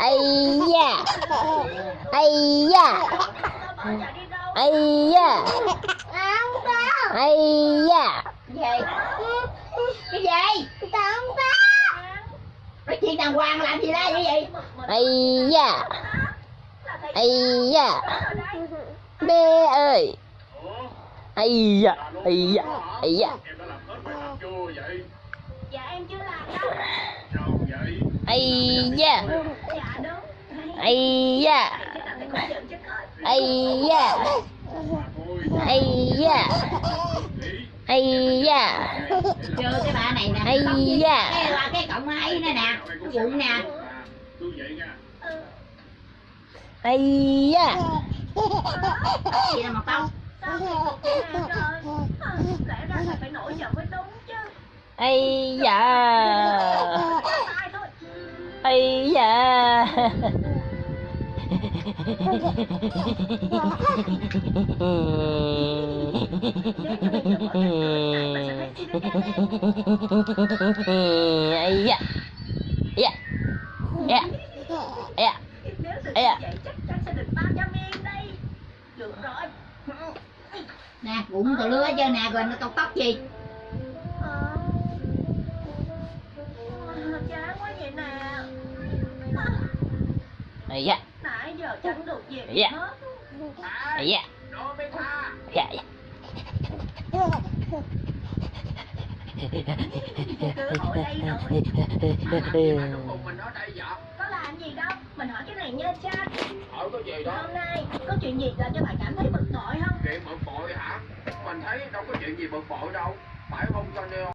ây da ây da ây da Không có. ây da Gì? Cái gì? Không có. Nói chuyện đàng hoàng làm gì ra như vậy? ây da ây da bé ơi ây da ây da ây da Em đã làm hết bài tập chưa vậy? Dạ em chưa ây da ây da ây da ây da ây da Chưa cái bà này nè. Với da. Cái cộng ấy nè nè. Cái vụ nè. Ây da Gì là mật tông? Thì yeah. Yeah. Yeah. Yeah. Yeah. Nè, bụng tao lứa chưa nè, rồi nó tóc tóc gì? Da Nãy giờ chẳng được gì Dạ. hết ây da Nó mới tha. da da Cơ hội đây rồi mình ở đây vậy? Có làm gì đâu Mình hỏi cái này nha cha Hỏi có gì đó? Hôm nay có chuyện gì làm cho bạn cảm thấy bực bội không Chuyện bực bội hả? Mình thấy đâu có chuyện gì bực bội đâu. Phải không Sonny?